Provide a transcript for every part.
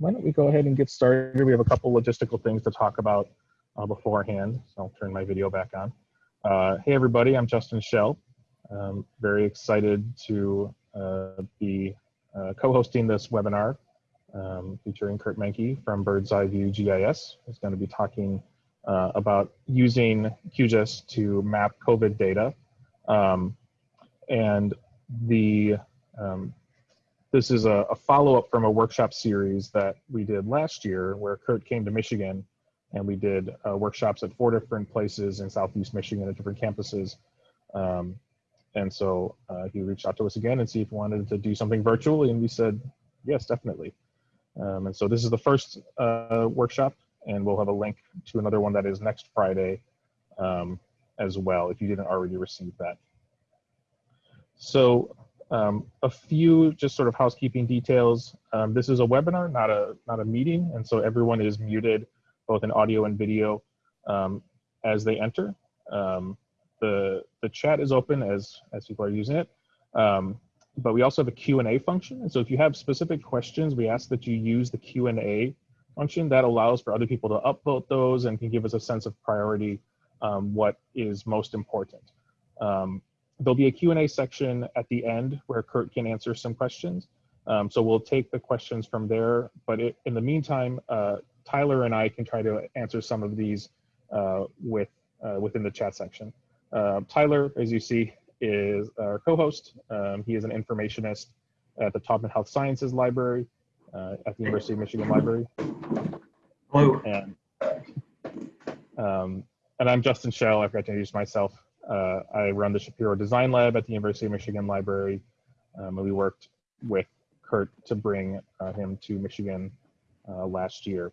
why don't we go ahead and get started? We have a couple logistical things to talk about uh, beforehand, so I'll turn my video back on. Uh, hey everybody, I'm Justin Schell. I'm very excited to uh, be uh, co-hosting this webinar um, featuring Kurt Menke from Bird's Eye View GIS. He's going to be talking uh, about using QGIS to map COVID data. Um, and the um, this is a, a follow-up from a workshop series that we did last year where Kurt came to Michigan and we did uh, workshops at four different places in Southeast Michigan at different campuses. Um, and so uh, he reached out to us again and see if we wanted to do something virtually and we said, yes, definitely. Um, and so this is the first uh, workshop and we'll have a link to another one that is next Friday um, as well if you didn't already receive that. So um, a few just sort of housekeeping details. Um, this is a webinar, not a not a meeting, and so everyone is muted, both in audio and video, um, as they enter. Um, the the chat is open as as people are using it, um, but we also have a Q&A function. And so if you have specific questions, we ask that you use the Q&A function that allows for other people to upvote those and can give us a sense of priority, um, what is most important. Um, there'll be a Q&A section at the end where Kurt can answer some questions. Um, so we'll take the questions from there, but it, in the meantime, uh, Tyler and I can try to answer some of these uh, with uh, within the chat section. Uh, Tyler, as you see, is our co-host. Um, he is an informationist at the Taubman Health Sciences Library uh, at the University of Michigan Library. Hello. And, um, and I'm Justin Schell. I forgot to introduce myself. Uh, I run the Shapiro Design Lab at the University of Michigan Library. Um, and we worked with Kurt to bring uh, him to Michigan uh, last year.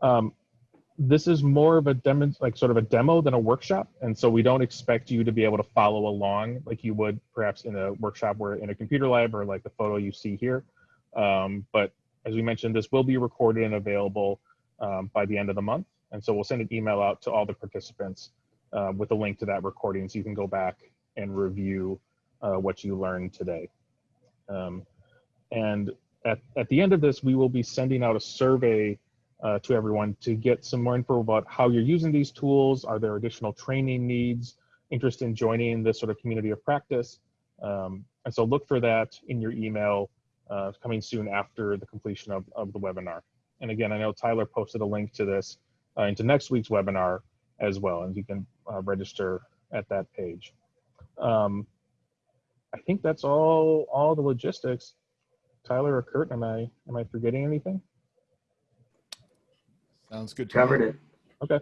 Um, this is more of a demo, like sort of a demo than a workshop. And so we don't expect you to be able to follow along like you would perhaps in a workshop where in a computer lab or like the photo you see here. Um, but as we mentioned, this will be recorded and available um, by the end of the month. And so we'll send an email out to all the participants uh, with a link to that recording so you can go back and review uh, what you learned today. Um, and at, at the end of this, we will be sending out a survey uh, to everyone to get some more info about how you're using these tools. Are there additional training needs, interest in joining this sort of community of practice? Um, and so look for that in your email uh, coming soon after the completion of, of the webinar. And again, I know Tyler posted a link to this uh, into next week's webinar as well, and you can uh, register at that page. Um, I think that's all all the logistics. Tyler or Kurt, am I am I forgetting anything? Sounds good. to Covered me. it. Okay.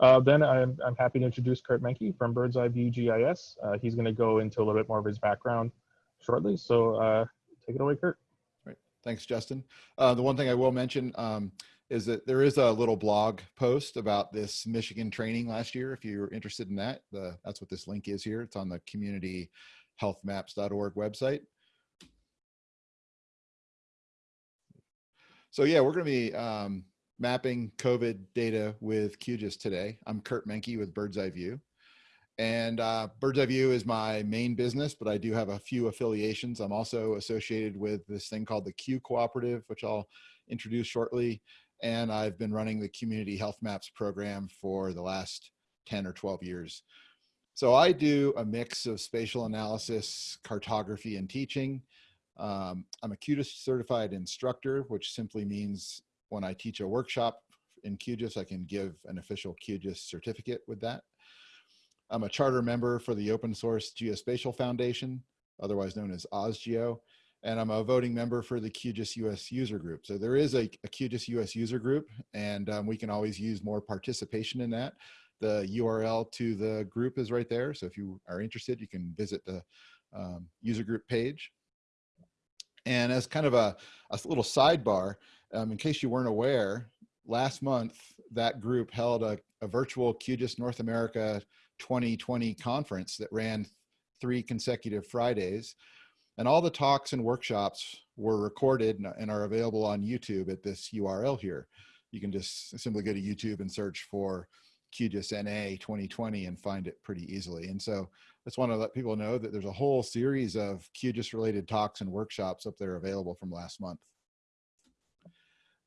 Uh, then I'm, I'm happy to introduce Kurt Menke from Bird's Eye View GIS. Uh, he's going to go into a little bit more of his background shortly. So uh, take it away, Kurt. Great. Thanks, Justin. Uh, the one thing I will mention um, is that there is a little blog post about this Michigan training last year. If you're interested in that, the, that's what this link is here. It's on the communityhealthmaps.org website. So yeah, we're going to be um, mapping COVID data with QGIS today. I'm Kurt Menke with Bird's Eye View. And uh, Bird's Eye View is my main business, but I do have a few affiliations. I'm also associated with this thing called the Q Cooperative, which I'll introduce shortly. And I've been running the Community Health Maps program for the last 10 or 12 years. So I do a mix of spatial analysis, cartography, and teaching. Um, I'm a QGIS certified instructor, which simply means when I teach a workshop in QGIS, I can give an official QGIS certificate with that. I'm a charter member for the open source Geospatial Foundation, otherwise known as OSGeo, and I'm a voting member for the QGIS US user group. So there is a, a QGIS US user group, and um, we can always use more participation in that. The URL to the group is right there. So if you are interested, you can visit the um, user group page. And as kind of a, a little sidebar, um, in case you weren't aware, last month, that group held a, a virtual QGIS North America 2020 conference that ran three consecutive Fridays. And all the talks and workshops were recorded and are available on YouTube at this URL here. You can just simply go to YouTube and search for QGIS NA 2020 and find it pretty easily. And so I just want to let people know that there's a whole series of QGIS related talks and workshops up there available from last month.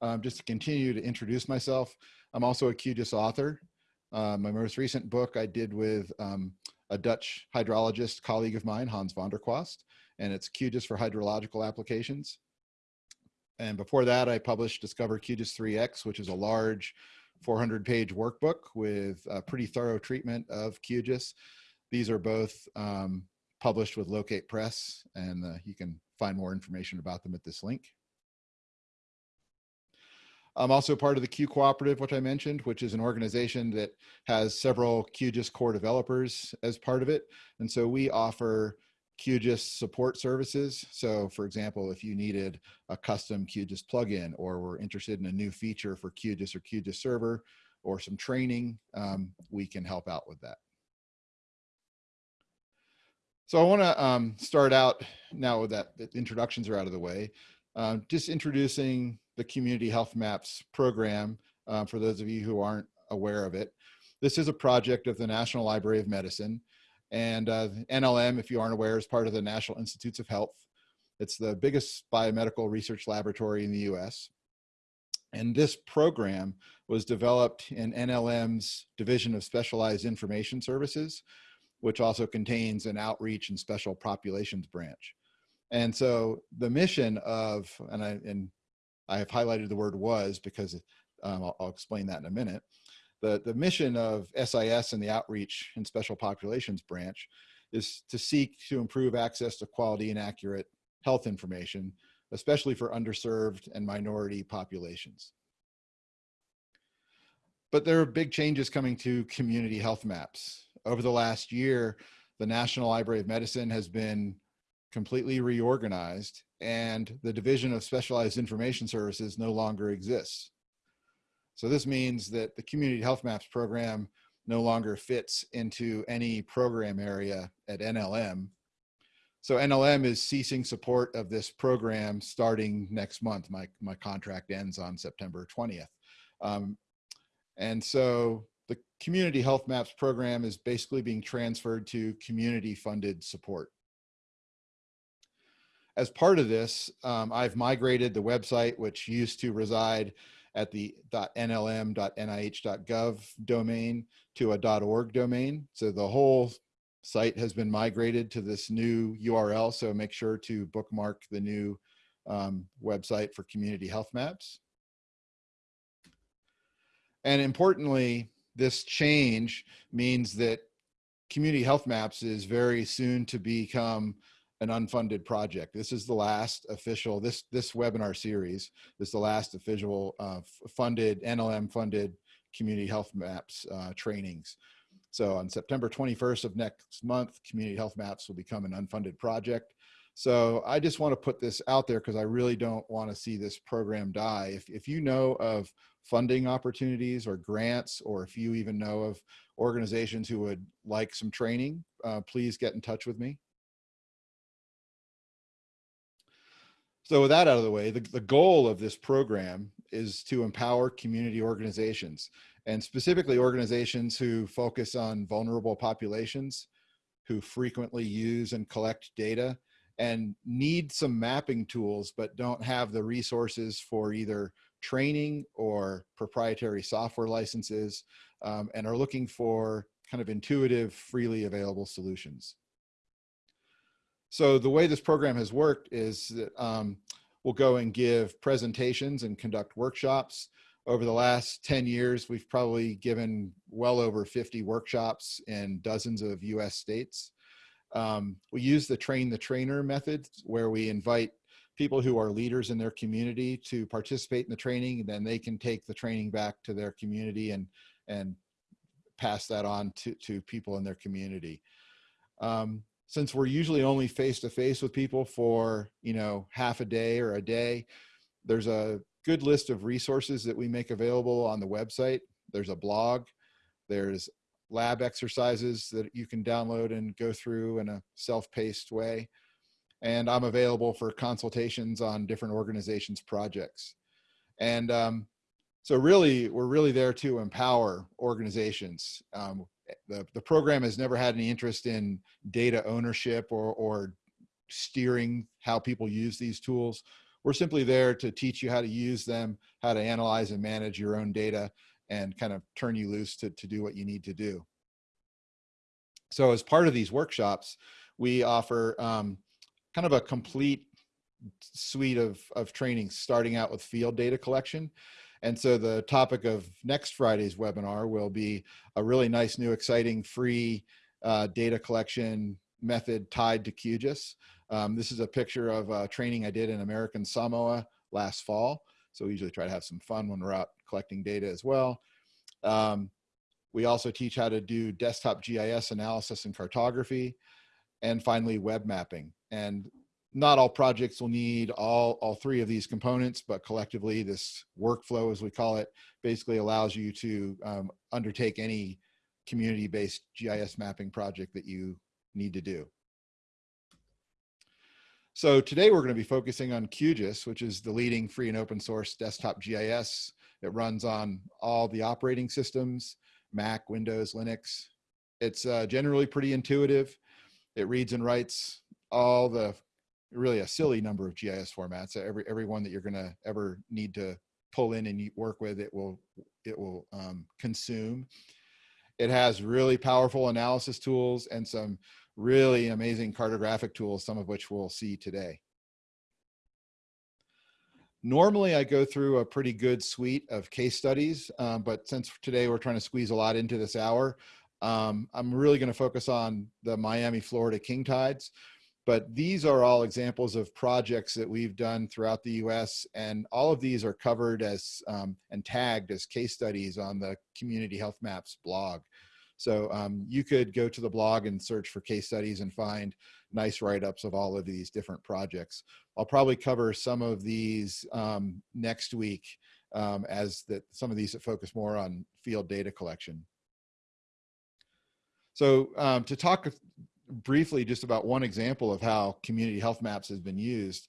um, just to continue to introduce myself, I'm also a QGIS author. Uh, my most recent book I did with um, a Dutch hydrologist colleague of mine, Hans van der Kwast, and it's QGIS for hydrological applications. And before that, I published Discover QGIS 3X, which is a large 400 page workbook with a pretty thorough treatment of QGIS. These are both um, published with Locate Press, and uh, you can find more information about them at this link. I'm also part of the Q Cooperative, which I mentioned, which is an organization that has several QGIS core developers as part of it. And so we offer QGIS support services. So for example, if you needed a custom QGIS plugin or were interested in a new feature for QGIS or QGIS server or some training, um, we can help out with that. So I want to um, start out now that introductions are out of the way, um, just introducing the Community Health Maps program uh, for those of you who aren't aware of it. This is a project of the National Library of Medicine and uh, NLM, if you aren't aware, is part of the National Institutes of Health. It's the biggest biomedical research laboratory in the US. And this program was developed in NLM's Division of Specialized Information Services, which also contains an outreach and special populations branch. And so the mission of, and I, and I have highlighted the word was because um, I'll, I'll explain that in a minute. The, the mission of SIS and the outreach and special populations branch is to seek to improve access to quality and accurate health information, especially for underserved and minority populations. But there are big changes coming to community health maps. Over the last year, the National Library of Medicine has been completely reorganized and the Division of Specialized Information Services no longer exists. So this means that the Community Health Maps program no longer fits into any program area at NLM. So NLM is ceasing support of this program starting next month. My, my contract ends on September 20th. Um, and so the Community Health Maps program is basically being transferred to community funded support. As part of this, um, I've migrated the website, which used to reside at the .nlm.nih.gov domain to a .org domain. So the whole site has been migrated to this new URL. So make sure to bookmark the new um, website for community health maps. And importantly, this change means that community health maps is very soon to become an unfunded project. This is the last official, this, this webinar series is the last official uh, funded, NLM funded community health maps uh, trainings. So on September 21st of next month, community health maps will become an unfunded project. So I just want to put this out there because I really don't want to see this program die. If, if you know of funding opportunities or grants, or if you even know of organizations who would like some training, uh, please get in touch with me. So with that out of the way, the, the goal of this program is to empower community organizations and specifically organizations who focus on vulnerable populations, who frequently use and collect data and need some mapping tools, but don't have the resources for either training or proprietary software licenses um, and are looking for kind of intuitive, freely available solutions. So the way this program has worked is that um, we'll go and give presentations and conduct workshops. Over the last 10 years, we've probably given well over 50 workshops in dozens of US states. Um, we use the train the trainer method where we invite people who are leaders in their community to participate in the training and then they can take the training back to their community and, and pass that on to, to people in their community. Um, since we're usually only face to face with people for, you know, half a day or a day, there's a good list of resources that we make available on the website. There's a blog, there's lab exercises that you can download and go through in a self-paced way. And I'm available for consultations on different organizations' projects. And um, so really, we're really there to empower organizations. Um, the, the program has never had any interest in data ownership or, or steering how people use these tools. we're simply there to teach you how to use them, how to analyze and manage your own data, and kind of turn you loose to, to do what you need to do. So as part of these workshops, we offer um, kind of a complete suite of, of trainings, starting out with field data collection. And so the topic of next Friday's webinar will be a really nice, new, exciting, free uh, data collection method tied to QGIS. Um, this is a picture of a training I did in American Samoa last fall. So we usually try to have some fun when we're out collecting data as well. Um, we also teach how to do desktop GIS analysis and cartography. And finally, web mapping. And not all projects will need all, all three of these components, but collectively this workflow, as we call it, basically allows you to um, undertake any community-based GIS mapping project that you need to do. So today we're going to be focusing on QGIS, which is the leading free and open source desktop GIS. It runs on all the operating systems, Mac, Windows, Linux. It's uh, generally pretty intuitive. It reads and writes all the really a silly number of GIS formats. Every every one that you're going to ever need to pull in and work with, it will it will um, consume. It has really powerful analysis tools and some really amazing cartographic tools, some of which we'll see today. Normally, I go through a pretty good suite of case studies, um, but since today we're trying to squeeze a lot into this hour, um, I'm really going to focus on the Miami, Florida king tides. But these are all examples of projects that we've done throughout the US, and all of these are covered as um, and tagged as case studies on the Community Health Maps blog. So um, you could go to the blog and search for case studies and find nice write-ups of all of these different projects. I'll probably cover some of these um, next week um, as that some of these that focus more on field data collection. So um, to talk briefly just about one example of how community health maps has been used,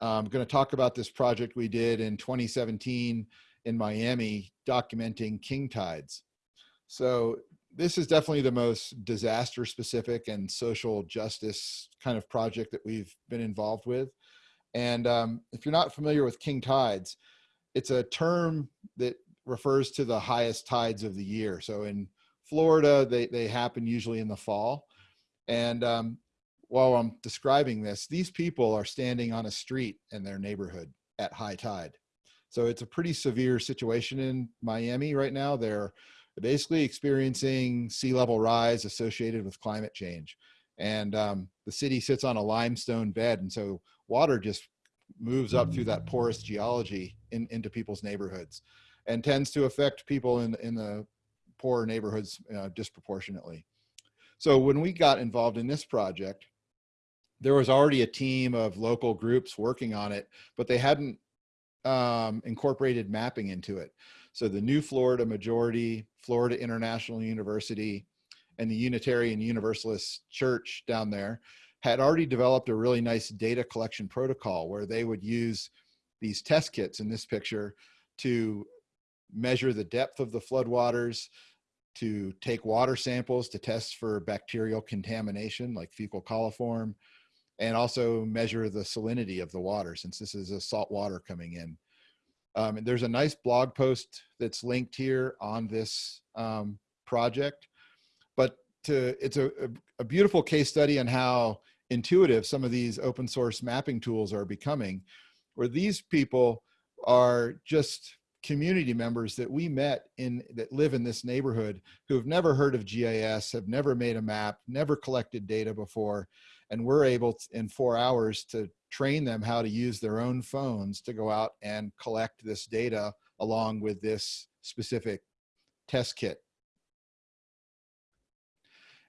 I'm going to talk about this project we did in 2017 in Miami documenting king tides. So this is definitely the most disaster specific and social justice kind of project that we've been involved with. And um, if you're not familiar with king tides, it's a term that refers to the highest tides of the year. So in Florida, they, they happen usually in the fall. And um, while I'm describing this, these people are standing on a street in their neighborhood at high tide. So it's a pretty severe situation in Miami right now. They're basically experiencing sea level rise associated with climate change. And um, the city sits on a limestone bed. And so water just moves up through that porous geology in, into people's neighborhoods and tends to affect people in, in the poorer neighborhoods uh, disproportionately. So when we got involved in this project, there was already a team of local groups working on it, but they hadn't um, incorporated mapping into it. So the New Florida Majority, Florida International University, and the Unitarian Universalist Church down there had already developed a really nice data collection protocol where they would use these test kits in this picture to measure the depth of the floodwaters, to take water samples to test for bacterial contamination like fecal coliform, and also measure the salinity of the water since this is a salt water coming in. Um, and there's a nice blog post that's linked here on this um, project. But to, it's a, a beautiful case study on how intuitive some of these open source mapping tools are becoming, where these people are just community members that we met in that live in this neighborhood who have never heard of GIS, have never made a map, never collected data before, and we're able to, in four hours to train them how to use their own phones to go out and collect this data along with this specific test kit.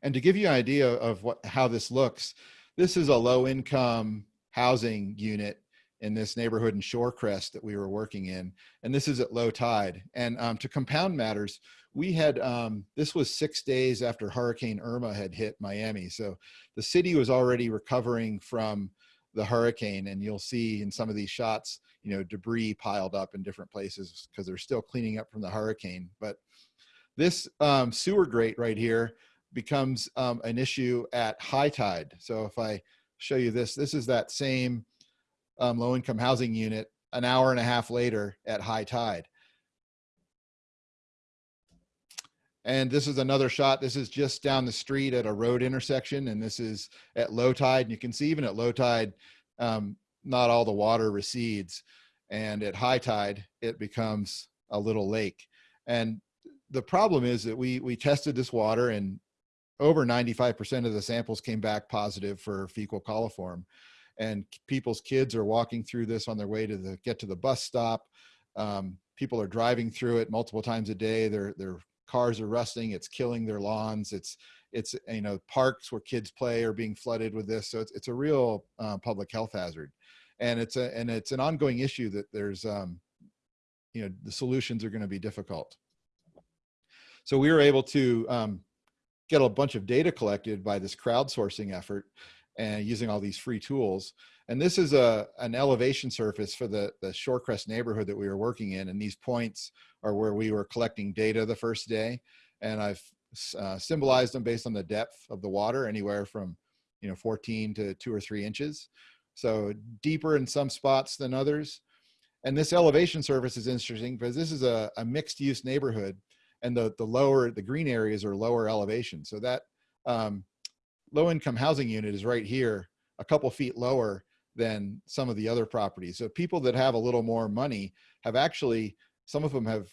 And to give you an idea of what how this looks, this is a low income housing unit in this neighborhood in Shorecrest that we were working in. And this is at low tide. And um, to compound matters, we had, um, this was six days after Hurricane Irma had hit Miami. So the city was already recovering from the hurricane and you'll see in some of these shots, you know, debris piled up in different places because they're still cleaning up from the hurricane. But this um, sewer grate right here becomes um, an issue at high tide. So if I show you this, this is that same um, low income housing unit an hour and a half later at high tide. And this is another shot. This is just down the street at a road intersection. And this is at low tide. And you can see even at low tide, um, not all the water recedes. And at high tide, it becomes a little lake. And the problem is that we, we tested this water and over 95% of the samples came back positive for fecal coliform. And people's kids are walking through this on their way to the, get to the bus stop. Um, people are driving through it multiple times a day. They're, they're cars are rusting. It's killing their lawns. It's it's you know parks where kids play are being flooded with this. So it's, it's a real uh, public health hazard. And it's a and it's an ongoing issue that there's um you know the solutions are going to be difficult. So we were able to um, get a bunch of data collected by this crowdsourcing effort and using all these free tools and this is a an elevation surface for the the Shorecrest neighborhood that we were working in and these points are where we were collecting data the first day. And I've uh, symbolized them based on the depth of the water, anywhere from you know 14 to two or three inches. So deeper in some spots than others. And this elevation surface is interesting because this is a, a mixed use neighborhood and the, the lower, the green areas are lower elevation. So that um, low income housing unit is right here, a couple feet lower than some of the other properties. So people that have a little more money have actually some of them have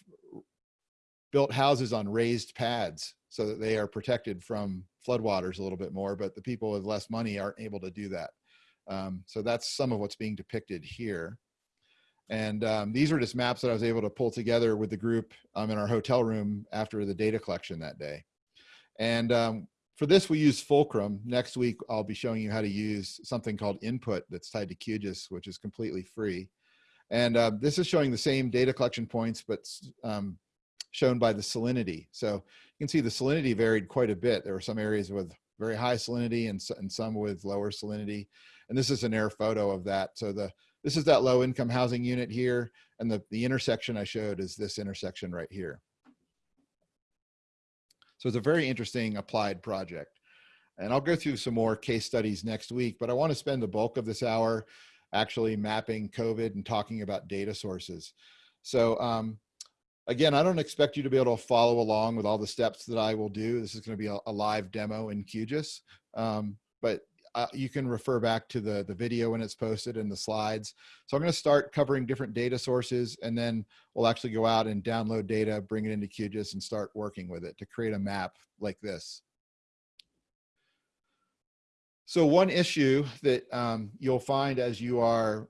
built houses on raised pads so that they are protected from floodwaters a little bit more, but the people with less money aren't able to do that. Um, so that's some of what's being depicted here. And um, these are just maps that I was able to pull together with the group um, in our hotel room after the data collection that day. And um, for this, we use Fulcrum. Next week, I'll be showing you how to use something called Input that's tied to QGIS, which is completely free. And uh, this is showing the same data collection points, but um, shown by the salinity. So you can see the salinity varied quite a bit. There were some areas with very high salinity and, and some with lower salinity. And this is an air photo of that. So the this is that low income housing unit here. And the, the intersection I showed is this intersection right here. So it's a very interesting applied project. And I'll go through some more case studies next week, but I want to spend the bulk of this hour actually mapping COVID and talking about data sources. So um, again, I don't expect you to be able to follow along with all the steps that I will do. This is going to be a, a live demo in QGIS, um, but uh, you can refer back to the, the video when it's posted and the slides. So I'm going to start covering different data sources and then we'll actually go out and download data, bring it into QGIS and start working with it to create a map like this. So one issue that um, you'll find as you are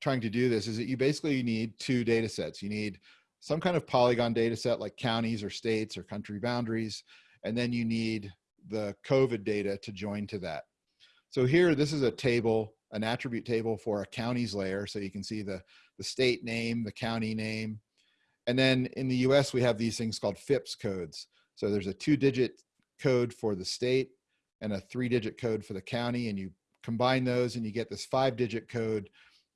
trying to do this is that you basically need two data sets. You need some kind of polygon data set like counties or states or country boundaries, and then you need the COVID data to join to that. So here, this is a table, an attribute table for a counties layer. So you can see the, the state name, the county name. And then in the US, we have these things called FIPS codes. So there's a two digit code for the state and a three digit code for the county and you combine those and you get this five digit code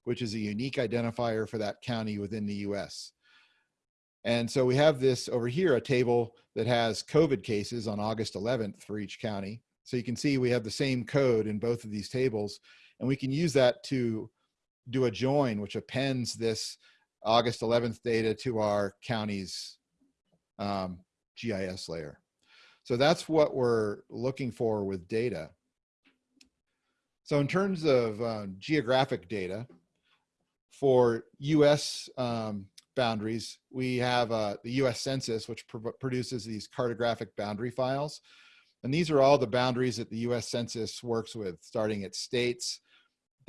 which is a unique identifier for that county within the US. And so we have this over here, a table that has COVID cases on August 11th for each county. So you can see we have the same code in both of these tables and we can use that to do a join which appends this August 11th data to our county's um, GIS layer. So that's what we're looking for with data. So in terms of uh, geographic data, for US um, boundaries, we have uh, the US Census, which pr produces these cartographic boundary files. And these are all the boundaries that the US Census works with, starting at states,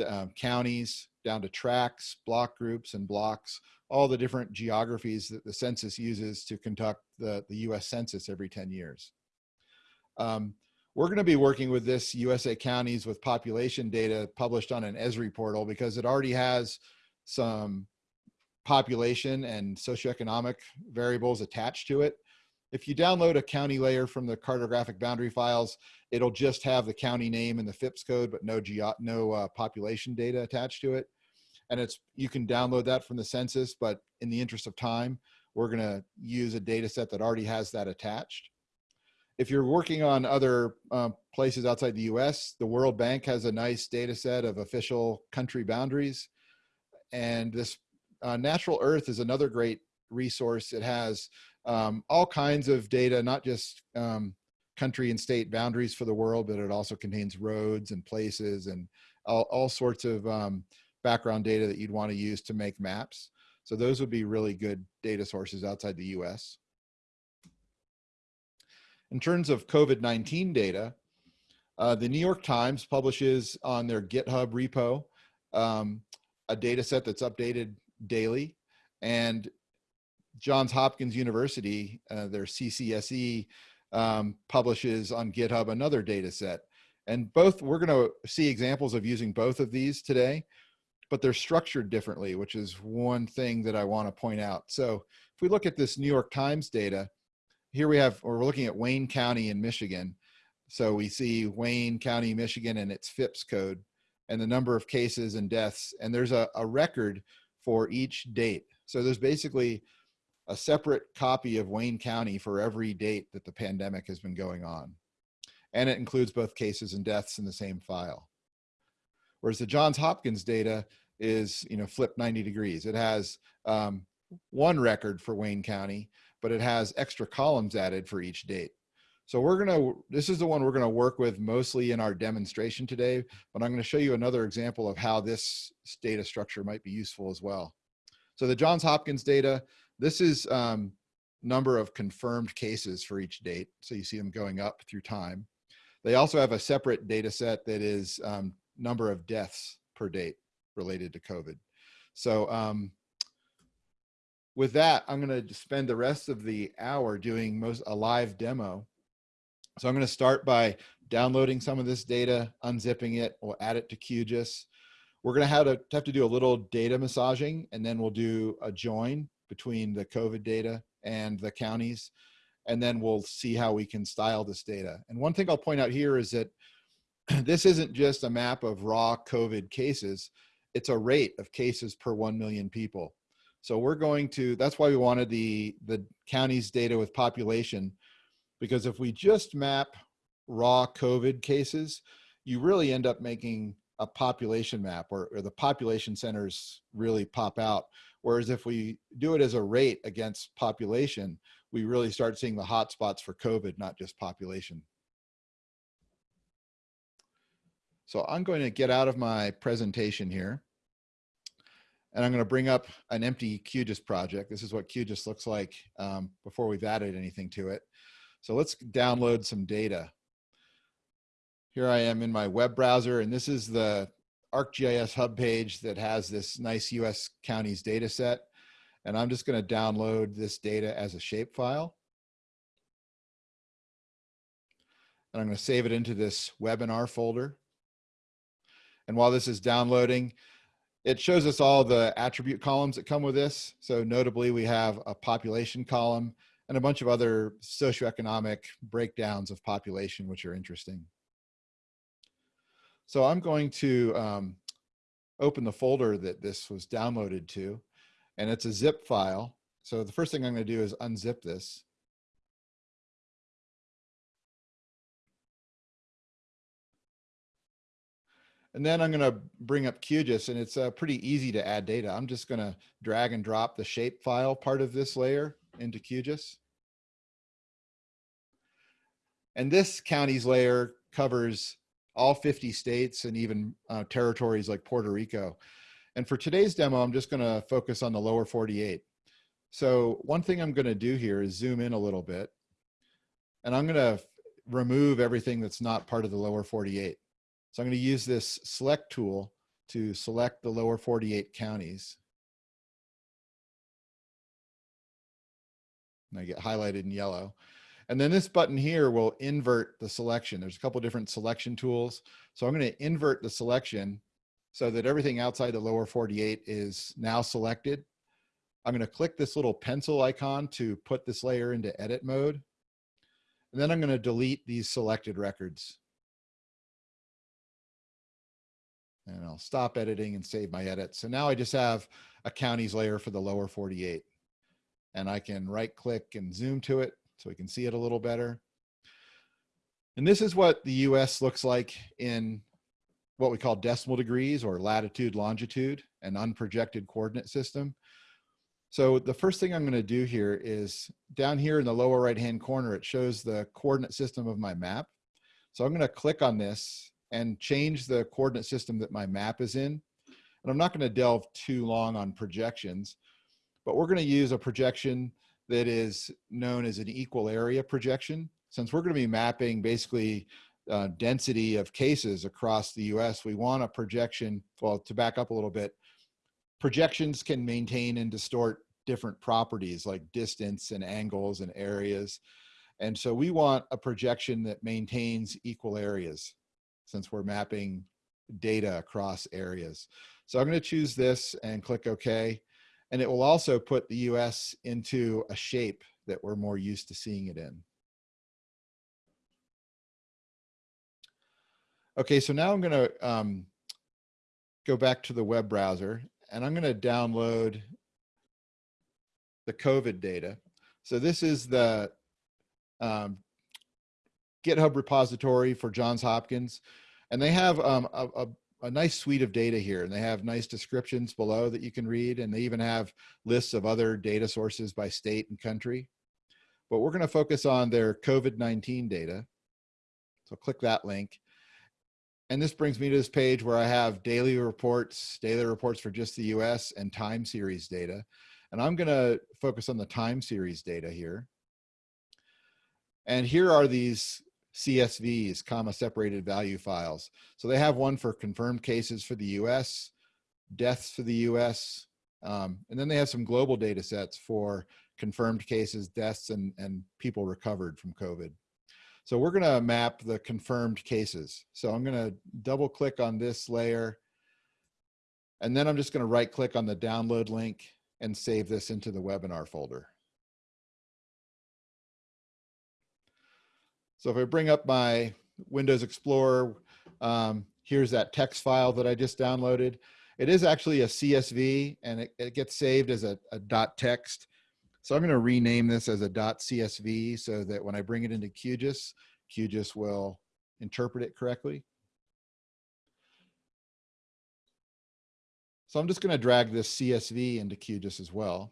um, counties, down to tracts, block groups, and blocks, all the different geographies that the census uses to conduct the, the US Census every 10 years. Um, we're going to be working with this USA counties with population data published on an Esri portal because it already has some population and socioeconomic variables attached to it. If you download a county layer from the cartographic boundary files, it'll just have the county name and the FIPS code, but no, geo no uh, population data attached to it. And it's you can download that from the census, but in the interest of time, we're going to use a data set that already has that attached if you're working on other um, places outside the US, the World Bank has a nice data set of official country boundaries. And this uh, Natural Earth is another great resource. It has um, all kinds of data, not just um, country and state boundaries for the world, but it also contains roads and places and all, all sorts of um, background data that you'd want to use to make maps. So those would be really good data sources outside the US. In terms of COVID-19 data, uh, the New York Times publishes on their GitHub repo um, a data set that's updated daily. And Johns Hopkins University, uh, their CCSE, um, publishes on GitHub another data set. And both, we're gonna see examples of using both of these today, but they're structured differently, which is one thing that I wanna point out. So if we look at this New York Times data, here we have, or we're looking at Wayne County in Michigan. So we see Wayne County, Michigan and its FIPS code and the number of cases and deaths. And there's a, a record for each date. So there's basically a separate copy of Wayne County for every date that the pandemic has been going on. And it includes both cases and deaths in the same file. Whereas the Johns Hopkins data is, you know, flipped 90 degrees. It has um, one record for Wayne County, but it has extra columns added for each date. So we're gonna, this is the one we're gonna work with mostly in our demonstration today, but I'm gonna show you another example of how this data structure might be useful as well. So the Johns Hopkins data, this is um, number of confirmed cases for each date. So you see them going up through time. They also have a separate data set that is um, number of deaths per date related to COVID. So um, with that, I'm gonna spend the rest of the hour doing most a live demo. So I'm gonna start by downloading some of this data, unzipping it, we'll add it to QGIS. We're gonna have to, have to do a little data massaging and then we'll do a join between the COVID data and the counties. And then we'll see how we can style this data. And one thing I'll point out here is that this isn't just a map of raw COVID cases, it's a rate of cases per 1 million people. So we're going to, that's why we wanted the, the county's data with population, because if we just map raw COVID cases, you really end up making a population map or, or the population centers really pop out. Whereas if we do it as a rate against population, we really start seeing the hotspots for COVID, not just population. So I'm going to get out of my presentation here. And I'm going to bring up an empty QGIS project. This is what QGIS looks like um, before we've added anything to it. So let's download some data. Here I am in my web browser, and this is the ArcGIS hub page that has this nice US counties data set. And I'm just going to download this data as a shapefile. And I'm going to save it into this webinar folder. And while this is downloading, it shows us all the attribute columns that come with this. So notably, we have a population column and a bunch of other socioeconomic breakdowns of population, which are interesting. So I'm going to um, open the folder that this was downloaded to, and it's a zip file. So the first thing I'm going to do is unzip this. And then I'm going to bring up QGIS and it's uh, pretty easy to add data. I'm just going to drag and drop the shape file part of this layer into QGIS. And this counties layer covers all 50 states and even uh, territories like Puerto Rico. And for today's demo, I'm just going to focus on the lower 48. So one thing I'm going to do here is zoom in a little bit. And I'm going to remove everything that's not part of the lower 48. So I'm going to use this select tool to select the lower 48 counties. And I get highlighted in yellow. And then this button here will invert the selection. There's a couple different selection tools. So I'm going to invert the selection so that everything outside the lower 48 is now selected. I'm going to click this little pencil icon to put this layer into edit mode. And then I'm going to delete these selected records. and I'll stop editing and save my edit. So now I just have a counties layer for the lower 48 and I can right click and zoom to it so we can see it a little better. And this is what the US looks like in what we call decimal degrees or latitude, longitude, an unprojected coordinate system. So the first thing I'm going to do here is down here in the lower right hand corner, it shows the coordinate system of my map. So I'm going to click on this and change the coordinate system that my map is in. And I'm not going to delve too long on projections, but we're going to use a projection that is known as an equal area projection. Since we're going to be mapping basically uh, density of cases across the US, we want a projection, well, to back up a little bit, projections can maintain and distort different properties like distance and angles and areas. And so we want a projection that maintains equal areas since we're mapping data across areas. So I'm going to choose this and click OK. And it will also put the US into a shape that we're more used to seeing it in. Okay, so now I'm going to um, go back to the web browser and I'm going to download the COVID data. So this is the um, GitHub repository for Johns Hopkins. And they have um, a, a, a, nice suite of data here. And they have nice descriptions below that you can read. And they even have lists of other data sources by state and country. But we're going to focus on their COVID-19 data. So click that link. And this brings me to this page where I have daily reports, daily reports for just the US and time series data. And I'm gonna focus on the time series data here. And here are these CSVs, comma separated value files. So they have one for confirmed cases for the US, deaths for the US, um, and then they have some global data sets for confirmed cases, deaths, and, and people recovered from COVID. So we're gonna map the confirmed cases. So I'm gonna double click on this layer and then I'm just gonna right click on the download link and save this into the webinar folder. So if I bring up my Windows Explorer, um, here's that text file that I just downloaded. It is actually a CSV and it, it gets saved as a, a dot text. So I'm going to rename this as a .csv so that when I bring it into QGIS, QGIS will interpret it correctly. So I'm just going to drag this CSV into QGIS as well.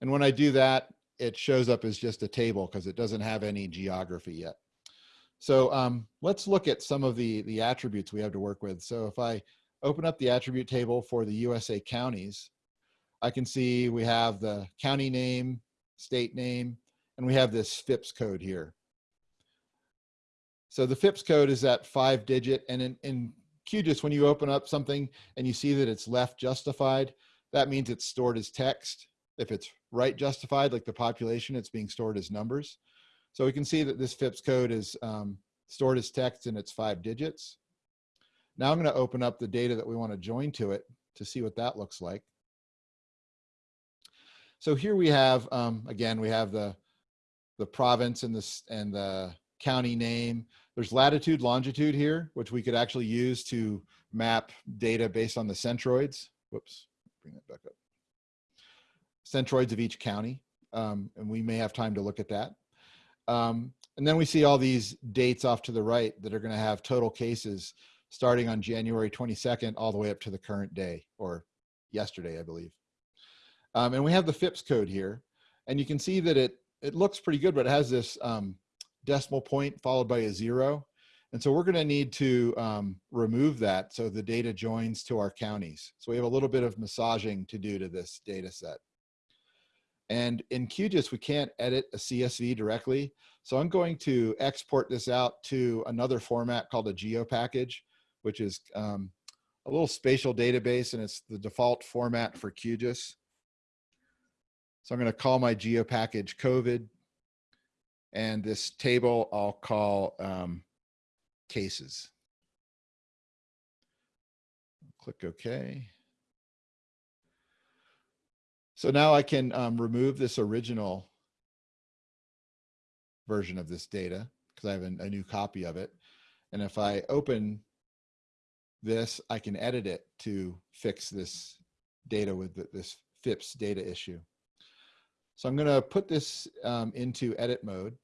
And when I do that, it shows up as just a table because it doesn't have any geography yet. So um, let's look at some of the, the attributes we have to work with. So if I open up the attribute table for the USA counties, I can see we have the county name, state name, and we have this FIPS code here. So the FIPS code is that five digit and in, in QGIS, when you open up something and you see that it's left justified, that means it's stored as text. If it's right justified, like the population, it's being stored as numbers. So we can see that this FIPS code is um, stored as text and it's five digits. Now I'm gonna open up the data that we wanna join to it to see what that looks like. So here we have, um, again, we have the, the province and, the, and the county name. There's latitude, longitude here, which we could actually use to map data based on the centroids. Whoops, bring that back up. Centroids of each county. Um, and we may have time to look at that. Um, and then we see all these dates off to the right that are gonna have total cases starting on January 22nd all the way up to the current day or yesterday, I believe. Um, and we have the FIPS code here. And you can see that it, it looks pretty good, but it has this um, decimal point followed by a zero. And so we're gonna need to um, remove that so the data joins to our counties. So we have a little bit of massaging to do to this data set. And in QGIS, we can't edit a CSV directly. So I'm going to export this out to another format called a geo package, which is um, a little spatial database and it's the default format for QGIS. So I'm going to call my geo package COVID. And this table I'll call um, cases. Click OK. So now I can um, remove this original version of this data because I have a, a new copy of it. And if I open this, I can edit it to fix this data with this FIPS data issue. So I'm going to put this um, into edit mode.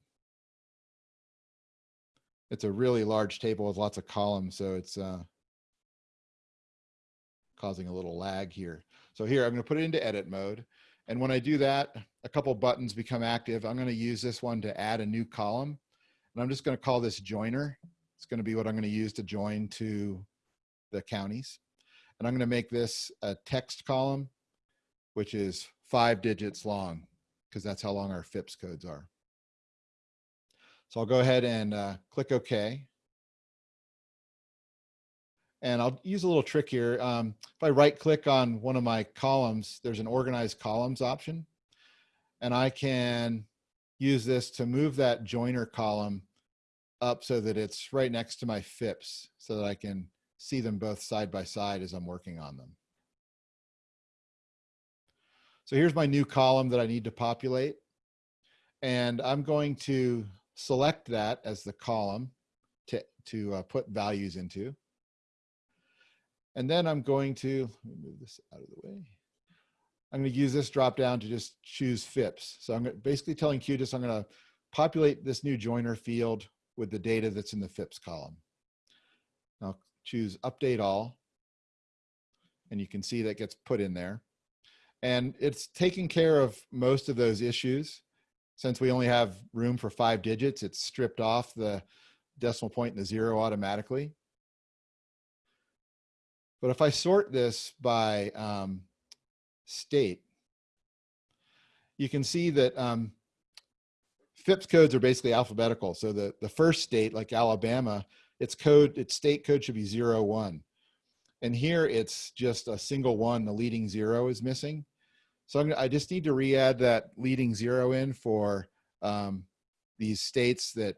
it's a really large table with lots of columns, so it's uh, causing a little lag here. So here, I'm going to put it into edit mode. And when I do that, a couple buttons become active. I'm going to use this one to add a new column. And I'm just going to call this joiner. It's going to be what I'm going to use to join to the counties. And I'm going to make this a text column, which is five digits long, because that's how long our FIPS codes are. So I'll go ahead and uh, click OK. And I'll use a little trick here. Um, if I right click on one of my columns, there's an organize columns option. And I can use this to move that joiner column up so that it's right next to my FIPS so that I can see them both side by side as I'm working on them. So here's my new column that I need to populate. And I'm going to select that as the column to, to uh, put values into. And then I'm going to, move this out of the way. I'm going to use this drop down to just choose FIPS. So I'm basically telling QGIS I'm going to populate this new joiner field with the data that's in the FIPS column. I'll choose update all. And you can see that gets put in there. And it's taking care of most of those issues. Since we only have room for five digits, it's stripped off the decimal point and the zero automatically. But if I sort this by um, state, you can see that um, FIPS codes are basically alphabetical. So the, the first state, like Alabama, its code, its state code should be zero, one. And here it's just a single one, the leading zero is missing. So I'm, I just need to re-add that leading zero in for um, these states that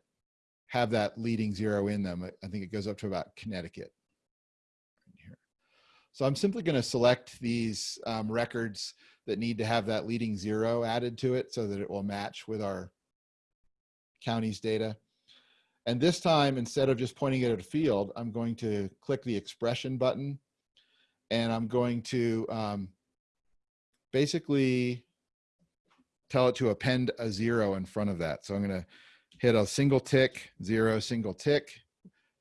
have that leading zero in them. I think it goes up to about Connecticut. So I'm simply going to select these um, records that need to have that leading zero added to it so that it will match with our county's data. And this time, instead of just pointing it at a field, I'm going to click the expression button and I'm going to um, basically tell it to append a zero in front of that. So I'm going to hit a single tick, zero, single tick,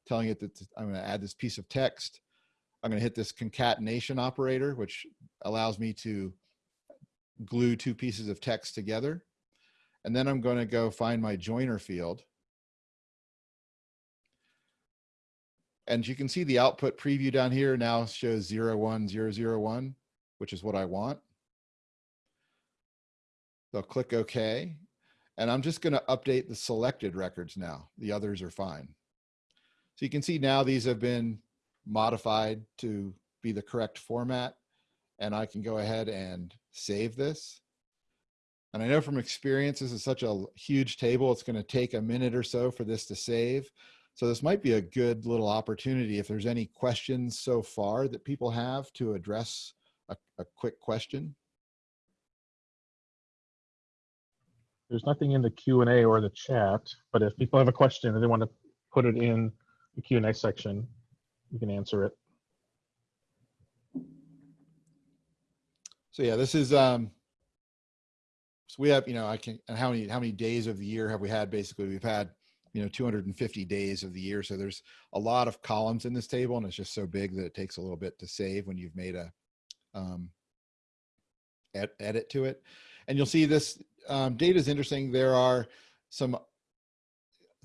telling it that I'm going to add this piece of text. I'm going to hit this concatenation operator, which allows me to glue two pieces of text together. And then I'm going to go find my joiner field. And you can see the output preview down here now shows 01001, which is what I want. They'll click OK. And I'm just going to update the selected records now. The others are fine. So you can see now these have been modified to be the correct format. And I can go ahead and save this. And I know from experience, this is such a huge table, it's going to take a minute or so for this to save. So this might be a good little opportunity if there's any questions so far that people have to address a, a quick question. There's nothing in the Q and A or the chat, but if people have a question and they want to put it in the Q and A section, you can answer it. So yeah, this is um so we have, you know, I can and how many how many days of the year have we had basically? We've had, you know, 250 days of the year. So there's a lot of columns in this table and it's just so big that it takes a little bit to save when you've made a um ed edit to it. And you'll see this um, data is interesting. There are some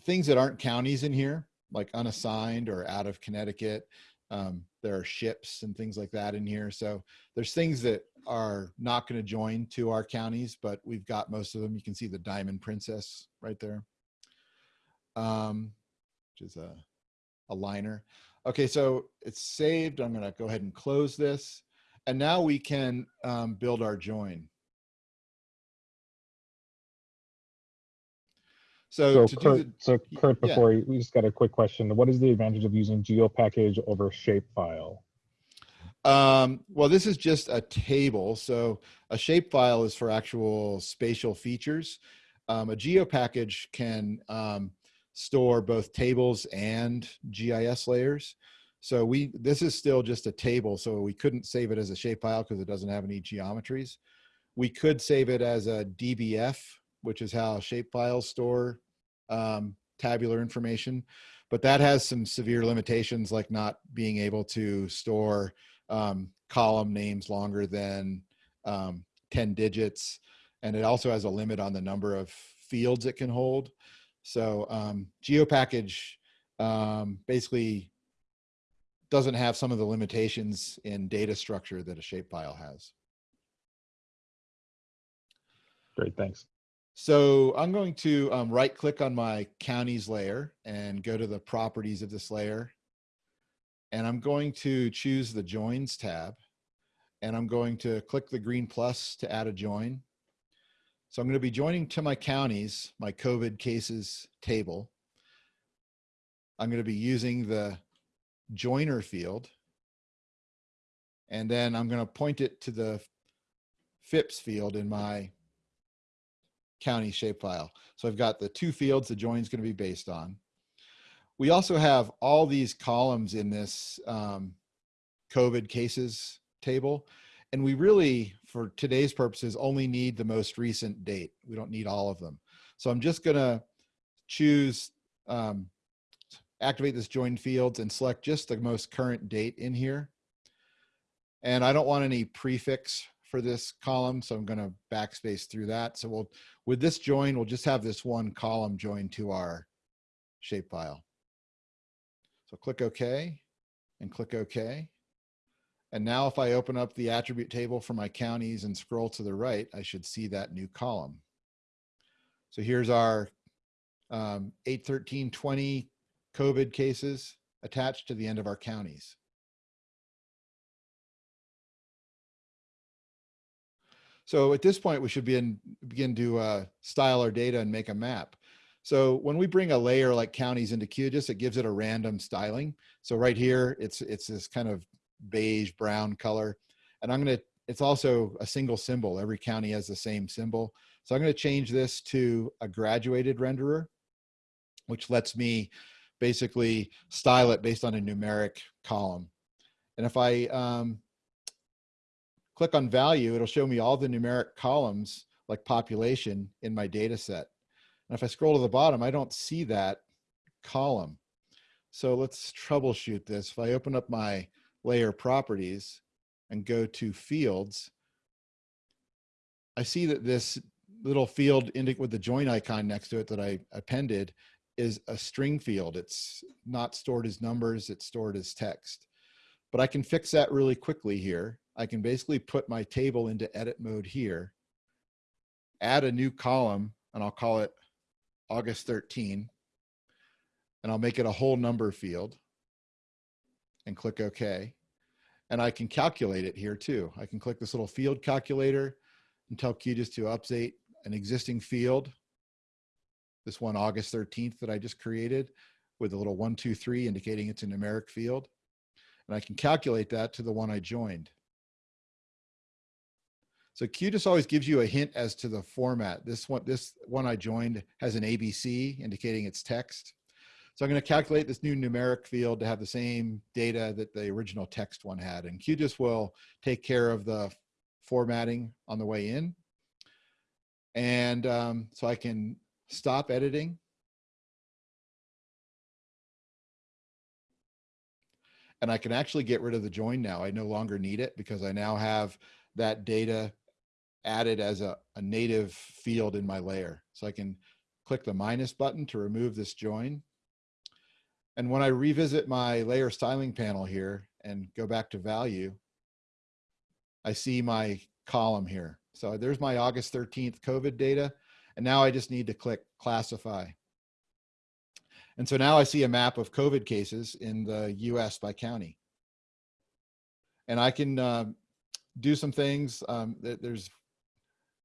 things that aren't counties in here, like unassigned or out of Connecticut. Um, there are ships and things like that in here. So there's things that are not going to join to our counties, but we've got most of them. You can see the Diamond Princess right there, um, which is a, a liner. Okay, so it's saved. I'm going to go ahead and close this. And now we can um, build our join. So, So to do Kurt, the, so Kurt, yeah. before you, we just got a quick question. What is the advantage of using GeoPackage over Shapefile? Um, well, this is just a table. So a shapefile is for actual spatial features. Um, a GeoPackage can um, store both tables and GIS layers. So we this is still just a table, so we couldn't save it as a shapefile because it doesn't have any geometries. We could save it as a DBF, which is how shapefiles store um, tabular information, but that has some severe limitations like not being able to store um, column names longer than um, 10 digits. And it also has a limit on the number of fields it can hold. So um, GeoPackage um, basically doesn't have some of the limitations in data structure that a shapefile has. Great, thanks. So I'm going to um, right click on my counties layer and go to the properties of this layer. And I'm going to choose the joins tab and I'm going to click the green plus to add a join. So I'm going to be joining to my counties, my COVID cases table. I'm going to be using the joiner field. And then I'm going to point it to the FIPS field in my county shapefile. So I've got the two fields the join is going to be based on. We also have all these columns in this um, COVID cases table. And we really, for today's purposes, only need the most recent date. We don't need all of them. So I'm just gonna choose, um, activate this join fields and select just the most current date in here. And I don't want any prefix for this column, so I'm gonna backspace through that. So we'll, with this join, we'll just have this one column joined to our shapefile. So click OK and click OK. And now if I open up the attribute table for my counties and scroll to the right, I should see that new column. So here's our um, 81320 COVID cases attached to the end of our counties. So at this point, we should begin, begin to uh, style our data and make a map. So when we bring a layer like counties into QGIS, it gives it a random styling. So right here, it's, it's this kind of beige brown color. And I'm gonna, it's also a single symbol. Every county has the same symbol. So I'm gonna change this to a graduated renderer, which lets me basically style it based on a numeric column. And if I um, click on value, it'll show me all the numeric columns like population in my data set. And if I scroll to the bottom, I don't see that column. So let's troubleshoot this. If I open up my layer properties and go to fields, I see that this little field with the join icon next to it that I appended is a string field. It's not stored as numbers, it's stored as text. But I can fix that really quickly here. I can basically put my table into edit mode here, add a new column, and I'll call it August 13, and I'll make it a whole number field and click OK. And I can calculate it here too. I can click this little field calculator and tell QGIS to update an existing field, this one August 13th that I just created with a little one, two, three indicating it's a numeric field. And I can calculate that to the one I joined. So QGIS always gives you a hint as to the format. This one, this one I joined has an ABC indicating it's text. So I'm going to calculate this new numeric field to have the same data that the original text one had. And QGIS will take care of the formatting on the way in. And um, so I can stop editing. And I can actually get rid of the join now. I no longer need it because I now have that data added as a, a native field in my layer. So I can click the minus button to remove this join. And when I revisit my layer styling panel here and go back to value, I see my column here. So there's my August 13th COVID data. And now I just need to click classify. And so now I see a map of COVID cases in the US by county. And I can uh, do some things. Um, there's,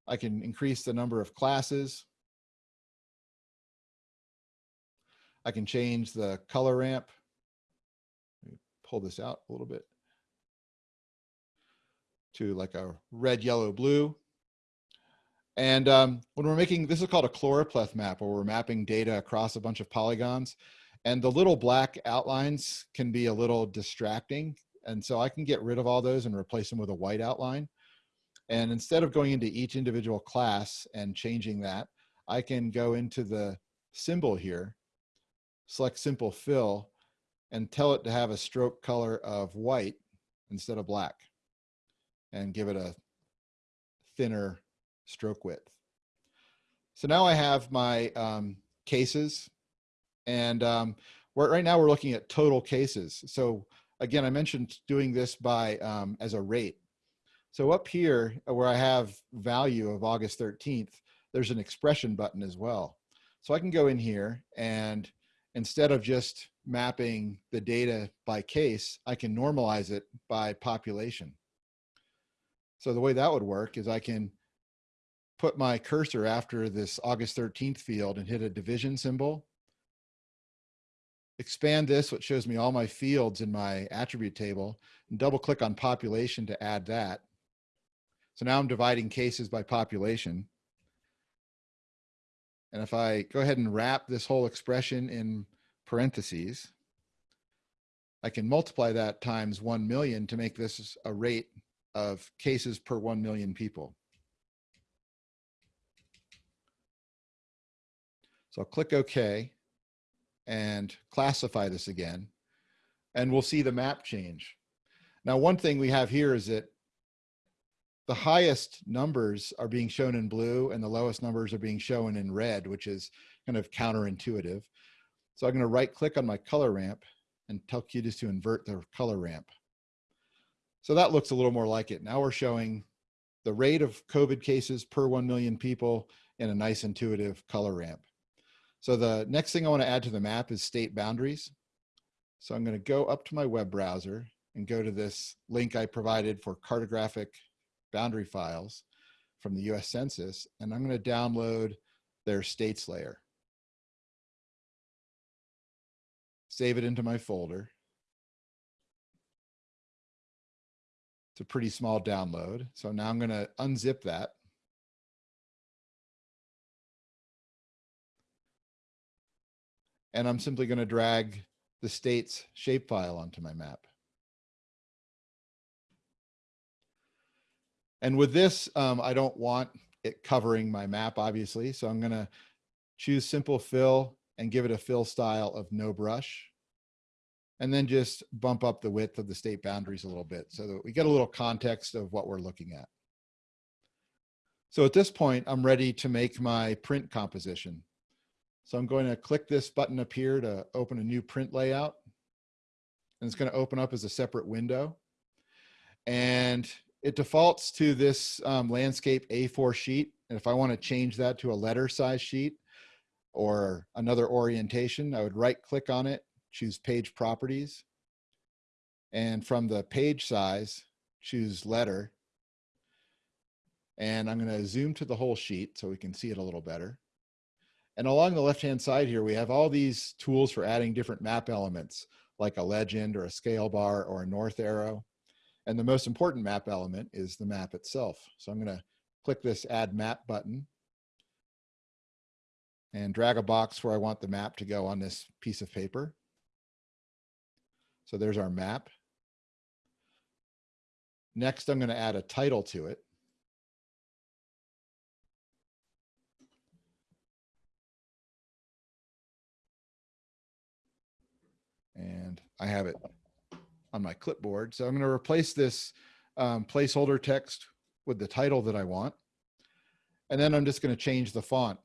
I can increase the number of classes. I can change the color ramp. pull this out a little bit to like a red, yellow, blue. And um, when we're making, this is called a choropleth map, where we're mapping data across a bunch of polygons. And the little black outlines can be a little distracting. And so I can get rid of all those and replace them with a white outline. And instead of going into each individual class and changing that, I can go into the symbol here select simple fill and tell it to have a stroke color of white instead of black and give it a thinner stroke width. So now I have my um, cases and um, right now we're looking at total cases. So again, I mentioned doing this by um, as a rate. So up here uh, where I have value of August 13th, there's an expression button as well. So I can go in here and instead of just mapping the data by case, I can normalize it by population. So the way that would work is I can put my cursor after this August 13th field and hit a division symbol. Expand this, which shows me all my fields in my attribute table, and double click on population to add that. So now I'm dividing cases by population. And if I go ahead and wrap this whole expression in parentheses, I can multiply that times 1 million to make this a rate of cases per 1 million people. So I'll click OK and classify this again, and we'll see the map change. Now, one thing we have here is that the highest numbers are being shown in blue and the lowest numbers are being shown in red, which is kind of counterintuitive. So I'm going to right click on my color ramp and tell QGIS to invert the color ramp. So that looks a little more like it. Now we're showing the rate of COVID cases per 1 million people in a nice intuitive color ramp. So the next thing I want to add to the map is state boundaries. So I'm going to go up to my web browser and go to this link I provided for cartographic boundary files from the US Census, and I'm going to download their states layer. Save it into my folder. It's a pretty small download. So now I'm going to unzip that. And I'm simply going to drag the state's shapefile onto my map. And with this, um, I don't want it covering my map, obviously. So I'm gonna choose simple fill and give it a fill style of no brush. And then just bump up the width of the state boundaries a little bit so that we get a little context of what we're looking at. So at this point, I'm ready to make my print composition. So I'm going to click this button up here to open a new print layout. And it's going to open up as a separate window. And it defaults to this um, landscape A4 sheet. And if I want to change that to a letter size sheet or another orientation, I would right click on it, choose page properties. And from the page size, choose letter. And I'm going to zoom to the whole sheet so we can see it a little better. And along the left-hand side here, we have all these tools for adding different map elements, like a legend or a scale bar or a north arrow. And the most important map element is the map itself. So I'm going to click this add map button and drag a box where I want the map to go on this piece of paper. So there's our map. Next, I'm going to add a title to it. And I have it on my clipboard. So I'm going to replace this um, placeholder text with the title that I want. And then I'm just going to change the font.